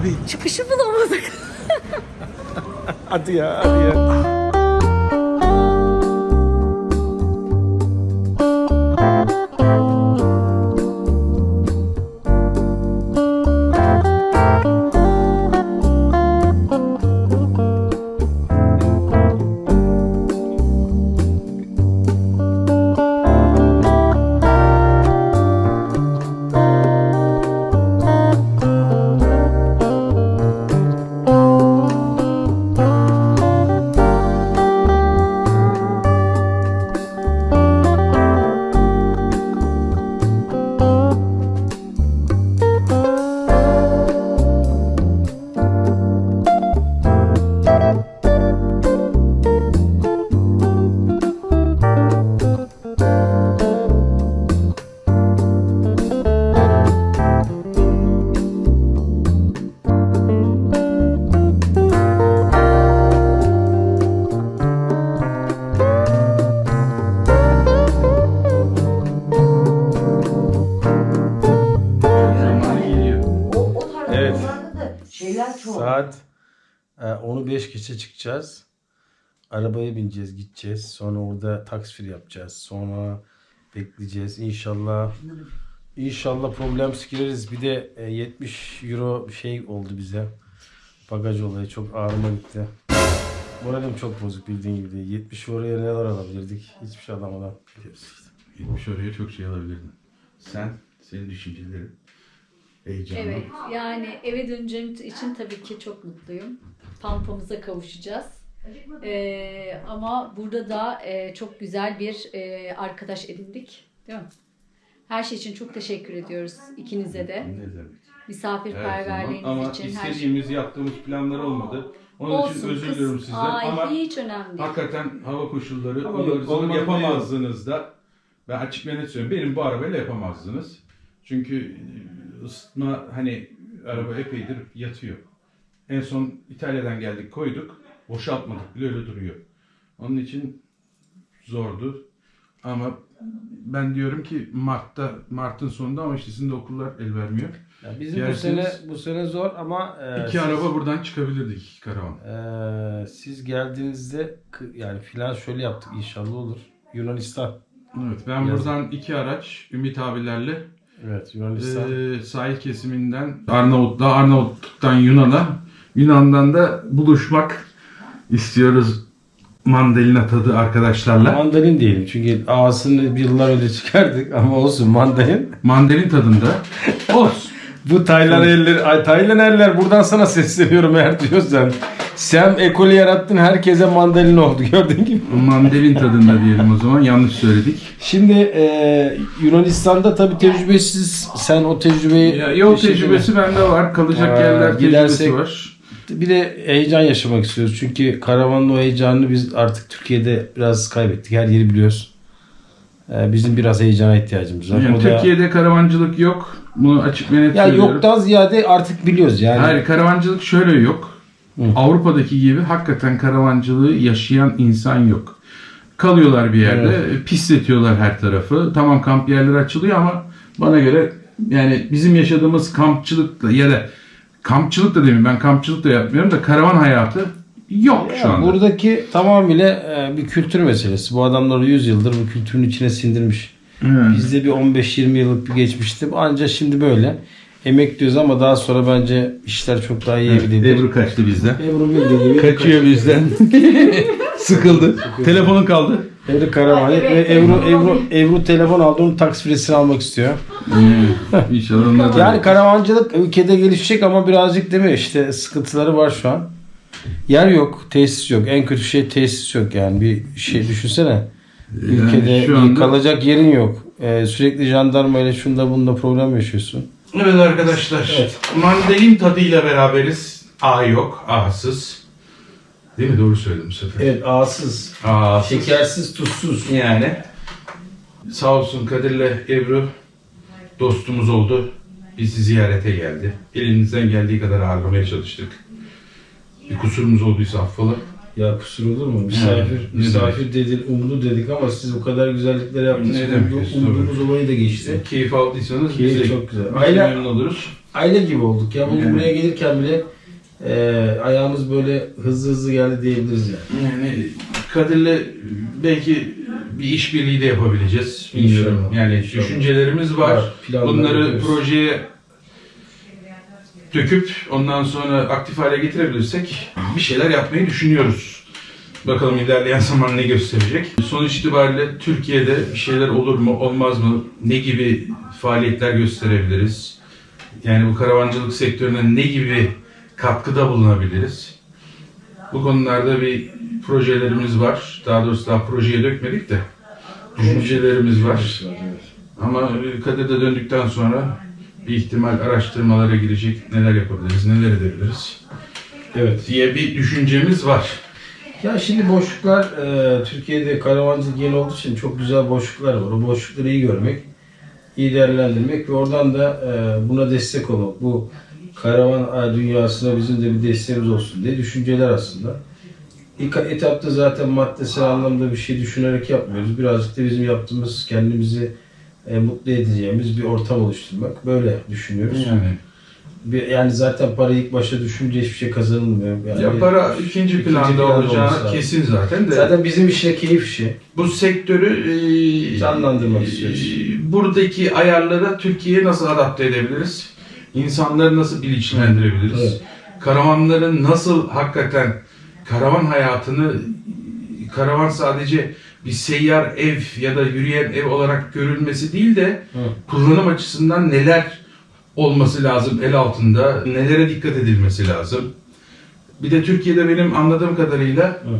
Abi. Çıkışı bulamadık. Hadi ya hadi ya. Çıkacağız. Arabaya bineceğiz, gideceğiz. Sonra orada taksifir yapacağız. Sonra bekleyeceğiz. İnşallah İnşallah problem gireriz. Bir de e, 70 euro şey oldu bize. Bagaj olayı çok ağrıma gitti. Moralim çok bozuk bildiğin gibi. değil. 70 euroya neler alabilirdik? Hiçbir şey alamadan. 70 oraya çok şey alabilirdin. Sen, senin düşüncelerin, heyecanın. Evet yani eve döneceğim için tabii ki çok mutluyum. Pampamıza kavuşacağız. Ee, ama burada da e, çok güzel bir e, arkadaş edindik. Değil mi? Her şey için çok teşekkür ediyoruz ikinize de. Ne demek? Misafirperverliğiniz Ama için her şey. istediğimiz, yaptığımız planlar olmadı. Onun Olsun, için özür kız- diliyorum sizden. Ay, Ama hiç önemli değil. hakikaten hava koşulları olmadı yapamazdınız da. Ben açık ve net söylüyorum. Benim bu arabayla yapamazdınız. Çünkü e, ısıtma hani araba epeydir yatıyor. En son İtalya'dan geldik koyduk. Boşaltmadık bile öyle duruyor. Onun için zordu. Ama ben diyorum ki Mart'ta Mart'ın sonunda ama işte sizin de okullar el vermiyor. Ya bizim bu Yerseniz- sene bu sene zor ama e, İki siz- araba buradan çıkabilirdik iki karavan. Ee, siz geldiğinizde yani filan şöyle yaptık inşallah olur. Yunanistan. Evet ben Yazın. buradan iki araç Ümit abilerle Evet Yunanistan. Ee, sahil kesiminden Arnavutluğa, Arnavutluk'tan Yunan'a, Yunan'dan da buluşmak istiyoruz mandalina tadı arkadaşlarla. mandalin diyelim çünkü ağasını yıllar önce çıkardık ama olsun mandalin. Mandalin tadında. Olsun. Bu Taylan eller, ay Taylan eller buradan sana sesleniyorum eğer diyorsan. Sen ekolü yarattın herkese mandalin oldu gördüğün gibi. Mandalin tadında diyelim o zaman. Yanlış söyledik. Şimdi e, Yunanistan'da tabii tecrübesiz sen o tecrübeyi Ya, şekilde- tecrübesi bende var. Kalacak Ee, yerler tecrübesi var. Bir de heyecan yaşamak istiyoruz. Çünkü karavanın o heyecanını biz artık Türkiye'de biraz kaybettik. Her yeri biliyoruz. Ee, bizim biraz heyecana ihtiyacımız var. Yani O da- Türkiye'de karavancılık yok. Bunu açık ve net ya söylüyorum. yoktan ziyade artık biliyoruz yani. Hayır karavancılık şöyle yok. Hı. Avrupa'daki gibi hakikaten karavancılığı yaşayan insan yok. Kalıyorlar bir yerde, pisletiyorlar her tarafı. Tamam kamp yerleri açılıyor ama bana göre yani bizim yaşadığımız kampçılıkla ya da kampçılık da demeyeyim ben kampçılık da yapmıyorum da karavan hayatı yok şu Ya anda. buradaki tamamıyla e, bir kültür meselesi. Bu adamlar 100 yıldır bu kültürün içine sindirmiş. Evet. Bizde bir 15-20 yıllık bir geçmişti. Ancak şimdi böyle. Emek diyoruz ama daha sonra bence işler çok daha iyi gidebilir. Ebru kaçtı bizden. Ebru bildiği gibi. Kaçıyor bizden. Sıkıldı. Telefonun kaldı. Ebru Karavan. Evet, ve evet. Ebru, Ebru, Ebru telefon aldı. Onun taksifresini almak istiyor. İnşallah onlar da- Yani karavancılık ülkede gelişecek ama birazcık değil mi? İşte sıkıntıları var şu an. Yer yok, tesis yok. En kötü şey tesis yok yani. Bir şey düşünsene. Ülkede şu anda- kalacak yerin yok. Ee, sürekli jandarma ile şunda bunda problem yaşıyorsun. Evet arkadaşlar. Mandalin tadıyla beraberiz. A yok, A'sız. Değil mi? Doğru söyledim bu sefer. Evet ağsız, A'sız. şekersiz, tuzsuz. Yani. Sağ olsun Kadir'le Ebru dostumuz oldu. Bizi ziyarete geldi. Elimizden geldiği kadar ağırlamaya çalıştık. Bir kusurumuz olduysa affola. Ya kusur olur mu? Misafir, Ne misafir dedik, umdu dedik ama siz o kadar güzellikler yaptınız. Ne demek. Umduğumuz olayı da geçti. Keyif aldıysanız Keyif biz de çok güzel. Aile- memnun oluruz. aile gibi olduk ya. Bugün Yani. buraya gelirken bile e, ayağımız böyle hızlı hızlı geldi diyebiliriz yani. Yani Kadir'le belki bir işbirliği de yapabileceğiz. Bilmiyorum. İnşallah. Yani İnşallah. düşüncelerimiz var. Var, Bunları yapıyoruz. projeye döküp ondan sonra aktif hale getirebilirsek bir şeyler yapmayı düşünüyoruz. Bakalım ilerleyen zaman ne gösterecek. Sonuç itibariyle Türkiye'de bir şeyler olur mu, olmaz mı? Ne gibi faaliyetler gösterebiliriz? Yani bu karavancılık sektörüne ne gibi katkıda bulunabiliriz? Bu konularda bir projelerimiz var. Daha doğrusu daha projeye dökmedik de düşüncelerimiz var. Ama Kadir'de döndükten sonra bir ihtimal araştırmalara girecek. Neler yapabiliriz, neler edebiliriz Evet. diye bir düşüncemiz var. Ya şimdi boşluklar e, Türkiye'de karavancılık yeni olduğu için çok güzel boşluklar var. O boşlukları iyi görmek, iyi değerlendirmek ve oradan da e, buna destek olmak. Bu karavan dünyasına bizim de bir desteğimiz olsun diye düşünceler aslında. İlk etapta zaten maddesel anlamda bir şey düşünerek yapmıyoruz. Birazcık da bizim yaptığımız kendimizi e, mutlu edeceğimiz bir ortam oluşturmak. Böyle düşünüyoruz. Yani Bir, yani zaten parayı ilk başta düşünce hiçbir şey kazanılmıyor. Yani ya para ikinci ikinci planda planda olacağı kesin zaten de. Zaten bizim işe keyif işi. bu sektörü e, Canlandırmak e, istiyoruz. buradaki ayarlara Türkiye'ye nasıl adapte edebiliriz? İnsanları nasıl bilinçlendirebiliriz? Evet. Karavanların nasıl hakikaten karavan hayatını karavan sadece bir seyyar ev ya da yürüyen ev olarak görülmesi değil de Hı. kullanım açısından neler olması lazım el altında, nelere dikkat edilmesi lazım. Bir de Türkiye'de benim anladığım kadarıyla Hı.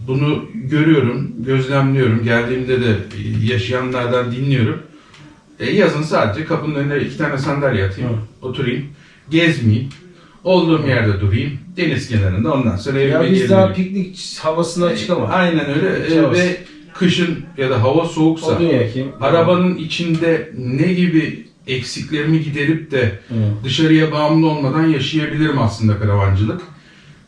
bunu görüyorum, gözlemliyorum. Geldiğimde de yaşayanlardan dinliyorum. E, yazın sadece kapının önüne iki tane sandalye atayım, oturayım, gezmeyeyim. Olduğum yerde durayım, deniz kenarında ondan sonra evime Ya biz daha piknik havasına çıkamadık. Aynen öyle E, Çıkamaz. ve kışın ya da hava soğuksa Odun yakayım. arabanın içinde ne gibi eksiklerimi giderip de Hı. dışarıya bağımlı olmadan yaşayabilirim aslında karavancılık.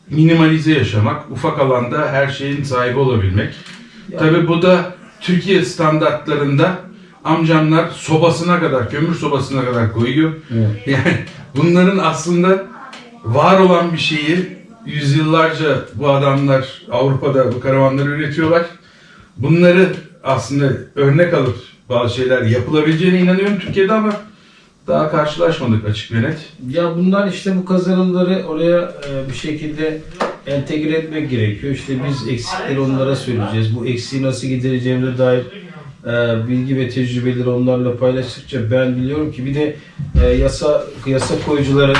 Minimalize yaşamak, ufak alanda her şeyin sahibi olabilmek. Ya- Tabii bu da Türkiye standartlarında amcamlar sobasına kadar, kömür sobasına kadar koyuyor. Evet. Yani bunların aslında var olan bir şeyi yüzyıllarca bu adamlar Avrupa'da bu karavanları üretiyorlar. Bunları aslında örnek alıp bazı şeyler yapılabileceğine inanıyorum Türkiye'de ama daha karşılaşmadık açık ve net. Ya bunlar işte bu kazanımları oraya e, bir şekilde entegre etmek gerekiyor. İşte biz eksikleri onlara söyleyeceğiz. Bu eksiği nasıl gidereceğimize dair bilgi ve tecrübeleri onlarla paylaştıkça ben biliyorum ki bir de e, yasa yasa koyucuların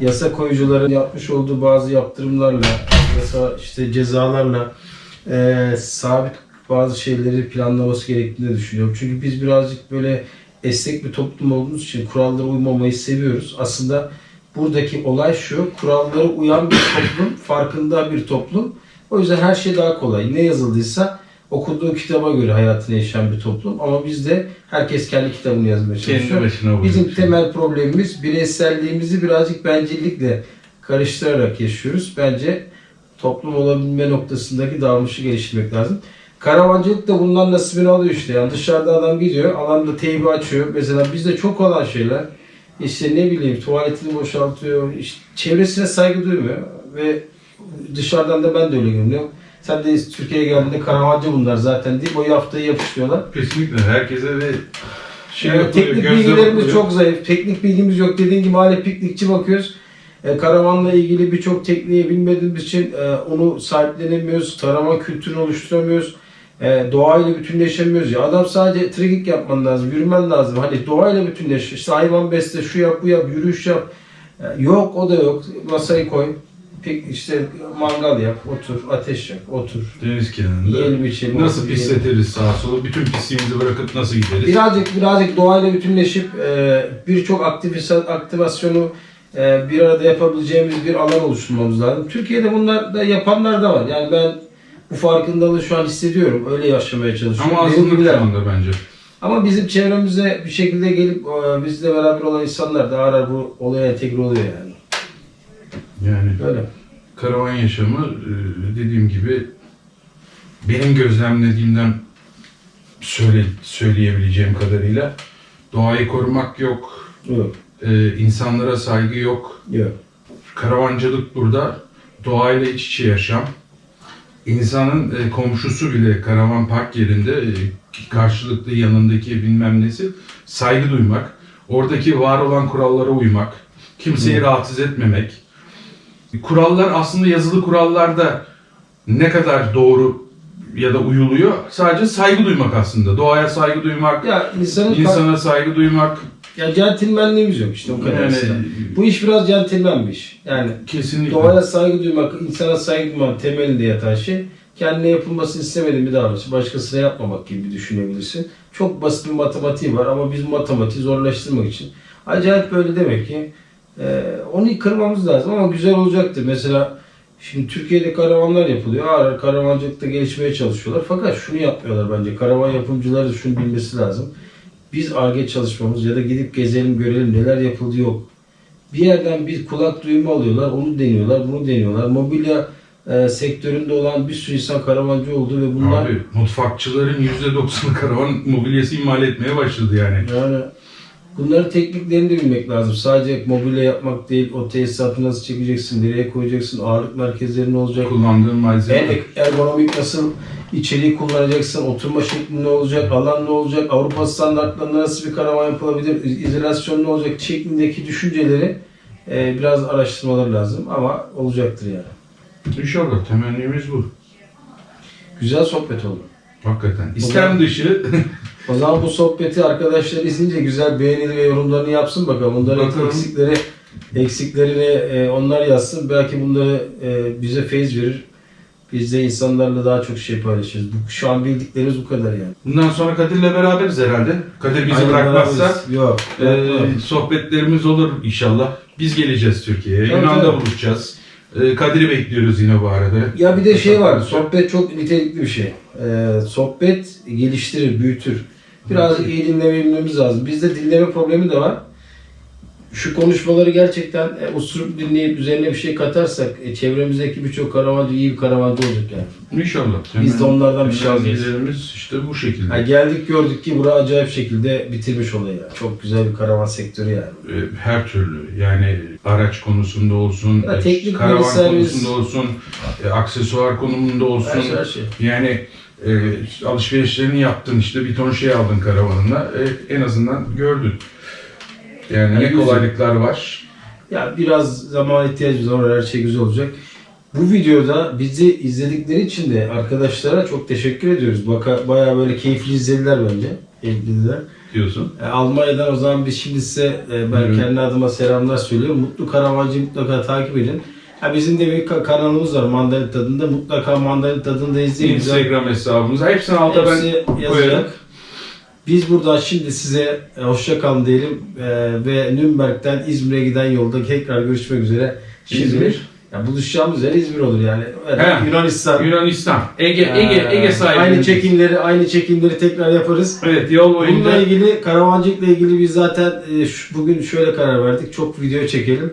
yasa koyucuların yapmış olduğu bazı yaptırımlarla yasa işte cezalarla e, sabit bazı şeyleri planlaması gerektiğini düşünüyorum. Çünkü biz birazcık böyle esnek bir toplum olduğumuz için kurallara uymamayı seviyoruz. Aslında buradaki olay şu, kurallara uyan bir toplum, farkında bir toplum. O yüzden her şey daha kolay. Ne yazıldıysa okuduğu kitaba göre hayatını yaşayan bir toplum. Ama bizde herkes kendi kitabını yazmaya Kendi çalışıyor. başına. Bizim temel problemimiz bireyselliğimizi birazcık bencillikle karıştırarak yaşıyoruz. Bence toplum olabilme noktasındaki davranışı geliştirmek lazım. Karavancılık da bundan nasibini alıyor işte. Yani dışarıda adam gidiyor, alanda teybi açıyor. Mesela bizde çok olan şeyler işte ne bileyim tuvaletini boşaltıyor, işte çevresine saygı duymuyor ve dışarıdan da ben de öyle görünüyorum. Sen de Türkiye'ye geldiğinde karavancı bunlar zaten deyip o yaftayı yapıştırıyorlar. Kesinlikle herkese ve şey yapılıyor, teknik bilgilerimiz çok zayıf. Teknik bilgimiz yok. Dediğin gibi hala piknikçi bakıyoruz. E, karavanla ilgili birçok tekniği bilmediğimiz için e, onu sahiplenemiyoruz. Karavan kültürünü oluşturamıyoruz. E, doğayla bütünleşemiyoruz. Ya adam sadece trekking yapman lazım, yürümen lazım. Hani doğayla bütünleş. İşte hayvan besle, şu yap, bu yap, yürüyüş yap. E, yok, o da yok. Masayı koy. Pik, işte mangal yap, otur, ateş yak, otur. Deniz kenarında. Yiyelim, içelim, Nasıl otur, pisletiriz sağa sola, bütün pisliğimizi bırakıp nasıl gideriz? Birazcık birazcık doğayla bütünleşip e, birçok aktivasyonu e, bir arada yapabileceğimiz bir alan oluşturmamız lazım. Türkiye'de bunlar da yapanlar da var. Yani ben bu farkındalığı şu an hissediyorum. Öyle yaşamaya çalışıyorum. Ama azınlık şu anda bence. Ama bizim çevremize bir şekilde gelip e, bizle beraber olan insanlar da ara ara bu olaya entegre oluyor yani. Yani Böyle. karavan yaşamı e, dediğim gibi benim gözlemlediğimden söyle, söyleyebileceğim kadarıyla doğayı korumak yok, Yok. e, insanlara saygı yok. Yok. Karavancılık burada doğayla iç içe yaşam. İnsanın e, komşusu bile karavan park yerinde e, karşılıklı yanındaki bilmem nesi saygı duymak. Oradaki var olan kurallara uymak. Kimseyi rahatsız etmemek. Kurallar aslında yazılı kurallarda ne kadar doğru ya da uyuluyor sadece saygı duymak aslında. Doğaya saygı duymak, Ya insanın insana saygı duymak. ya centilmenliğimiz yok işte o kadar. Yani-. Bu iş biraz centilmen bir iş. Yani Kesinlikle. doğaya saygı duymak, insana saygı duymak temelinde yatan şey kendine yapılmasını istemediğin bir davranış. Başkasına yapmamak gibi düşünebilirsin. Çok basit bir matematiği var ama biz matematiği zorlaştırmak için acayip böyle demek ki e, onu kırmamız lazım ama güzel olacaktır. Mesela şimdi Türkiye'de karavanlar yapılıyor. Ağır karavancılıkta gelişmeye çalışıyorlar. Fakat şunu yapmıyorlar bence. Karavan yapımcıları da şunu bilmesi lazım. Biz ARGE çalışmamız ya da gidip gezelim görelim neler yapıldı yok. Bir yerden bir kulak duyumu alıyorlar, onu deniyorlar, bunu deniyorlar. Mobilya e, sektöründe olan bir sürü insan karavancı oldu ve bunlar Abi mutfakçıların %90'ı karavan mobilyası imal etmeye başladı yani. yani bunların tekniklerini de bilmek lazım. Sadece mobilya yapmak değil, o tesisatı nasıl çekeceksin, nereye koyacaksın, ağırlık merkezleri ne olacak, Kullandığın malzeme. ergonomik nasıl içeriği kullanacaksın, oturma şekli ne olacak, alan ne olacak, Avrupa standartlarında nasıl bir karavan yapılabilir, iz- izolasyon ne olacak şeklindeki düşünceleri e, biraz araştırmaları lazım ama olacaktır yani. İnşallah temennimiz bu. Güzel sohbet oldu. Hakikaten. İstem dışı O zaman bu sohbeti arkadaşlar izleyince güzel beğenili ve yorumlarını yapsın bakalım. Bunların Bakalım. eksikleri eksiklerini e, onlar yazsın. Belki bunları e, bize feyiz verir. Biz de insanlarla daha çok şey paylaşırız. Bu, şu an bildiklerimiz bu kadar yani. bundan sonra Kadir'le beraberiz herhalde. Kadir bizi Aynen bırakmazsa beraberiz. Yok. e, sohbetlerimiz olur inşallah. Biz geleceğiz Türkiye'ye. Tabii, Yunan'da tabii. buluşacağız. E, Kadir'i bekliyoruz yine bu arada. Ya bir de şey var. Sohbet çok nitelikli bir şey. Ee, sohbet geliştirir, büyütür. Biraz iyi dinlemeyi lazım. Bizde dinleme problemi de var. Şu konuşmaları gerçekten e, osurup dinleyip üzerine bir şey katarsak e, çevremizdeki birçok karavancı iyi bir karavancı olacak yani. İnşallah. Biz de onlardan bir şey alacağız. İşte bu şekilde. Ha, geldik gördük ki bura acayip şekilde bitirmiş olayı. ya. Çok güzel bir karavan sektörü yani. E, her türlü yani araç konusunda olsun, Ya e, teknik karavan servis. konusunda olsun, e, aksesuar konumunda olsun. Her şey, her şey. Yani e, alışverişlerini yaptın işte bir ton şey aldın karavanına e, en azından gördün. Yani ne Yani kolaylıklar var. Ya biraz zaman ihtiyacımız var. Her şey güzel olacak. Bu videoda bizi izledikleri için de arkadaşlara çok teşekkür ediyoruz. Baka, bayağı böyle keyifli izlediler bence. Keyifliler. diyorsun. E, Almanya'dan o zaman biz şimdi size e, ben Evet. kendi adıma selamlar söylüyorum. Mutlu Karavancı mutlaka takip edin. Ha, bizim de bir ka- kanalımız var Mandalina Tadında. Mutlaka Mandalina Tadında izleyin. Instagram hesabımız. Hepsini alta ben Hepsi koyarım. Biz buradan şimdi size e, hoşça kalın diyelim E, ve Nürnberg'den İzmir'e giden yolda tekrar görüşmek üzere. Şimdi İzmir. Ya buluşacağımız yer İzmir olur yani. He. Yunanistan. Yunanistan. Ege, Ege, Ee, Ege sahili. Aynı çekimleri, aynı çekimleri tekrar yaparız. Evet yol Bununla boyunca. ilgili karavancılıkla ilgili biz zaten e, bugün şöyle karar verdik. Çok video çekelim.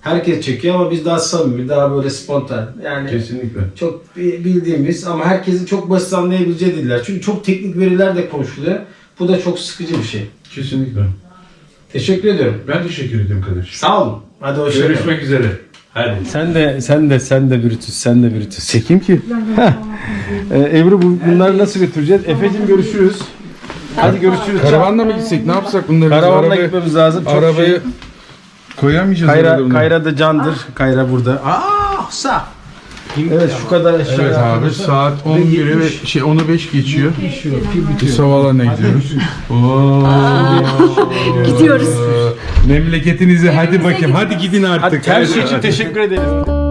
Herkes çekiyor ama biz daha samimi, daha böyle spontan. Yani Kesinlikle. çok bi- bildiğimiz ama herkesin çok basit anlayabileceği diller. Çünkü çok teknik veriler de konuşuluyor. Bu da çok sıkıcı bir şey. Kesinlikle. Teşekkür ediyorum. Ben teşekkür ederim kardeşim. Sağ olun. Hadi hoşçakalın. Görüşmek üzere. Hadi. Sen de sen de sen de Brutus, sen de Brutus. Çekeyim ki. Ee, Ebru bu, bunları nasıl götüreceğiz? Efe'cim görüşürüz. Hadi görüşürüz. Karavanla mı gitsek? Ne yapsak bunları? Karavanla arabaya- gitmemiz lazım. Çok Arabayı şey- koyamayacağız Kayra. Kayra da candır. Kayra burada. Aa, sağ. Evet şu kadar eşya. Evet abi saat 11'e ve şey 10'u 5 geçiyor. Biz havalarına gidiyoruz. Oo. Gidiyoruz. Memleketinize hadi bakayım. Hadi gidin artık. Her şey için teşekkür ederiz.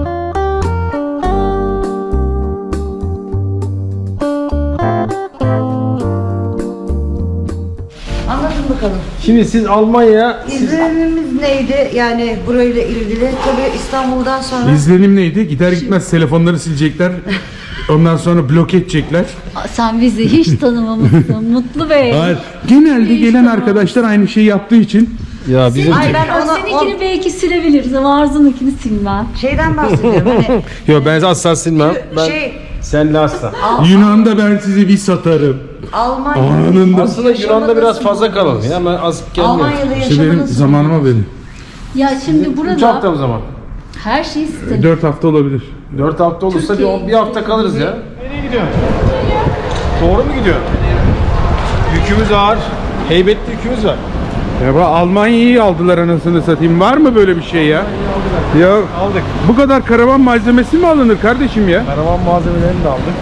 Bakalım. Şimdi siz Almanya'ya İzlenimimiz neydi? Yani burayla ilgili. Tabii İstanbul'dan sonra İzlenim neydi? Gider gitmez telefonları silecekler. Ondan sonra blok edecekler. Sen bizi hiç tanımamışsın Mutlu Bey. Hayır. Genelde gelen arkadaşlar aynı şeyi yaptığı için ya bizim Ay ben ona seninkini belki silebiliriz ama Arzu'nunkini silmem. şeyden bahsediyorum. Hani Yo ben asla silmem. Ben şey senle asla. Yunan'da ben sizi bir satarım. Almanya'da Aslında Yunan'da biraz fazla kalalım ya. Ben az gelmiyorum. Almanya'da İşte benim yaşamanız zamanıma belli. Ya şimdi 3 burada hafta o zaman. her şey sistem. 4 hafta olabilir. 4 hafta olursa bir, Türkiye- bir hafta kalırız ya. Nereye gidiyorsun? Doğru mu gidiyor? Yükümüz ağır. Heybetli yükümüz var. Ya bu Almanya'yı aldılar anasını satayım. Var mı böyle bir şey ya? Ya Aldık. bu kadar karavan malzemesi mi alınır kardeşim ya? Karavan malzemelerini de aldık.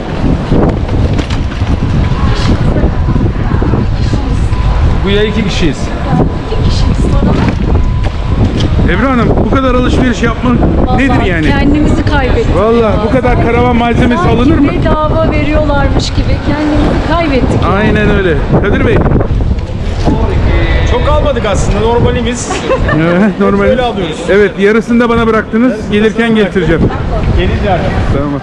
Bu ya iki kişiyiz. Ebru Hanım bu kadar alışveriş yapmak nedir Vallahi yani? Kendimizi kaybettik. Vallahi bu kadar karavan malzemesi Sanki alınır mı? bedava veriyorlarmış gibi kendimizi kaybettik. Aynen öyle. Kadir Bey. Çok almadık aslında normalimiz. Evet, normal. Böyle alıyoruz. Evet yarısını da bana bıraktınız. Gelirken getireceğim. Gelir yani. Tamam.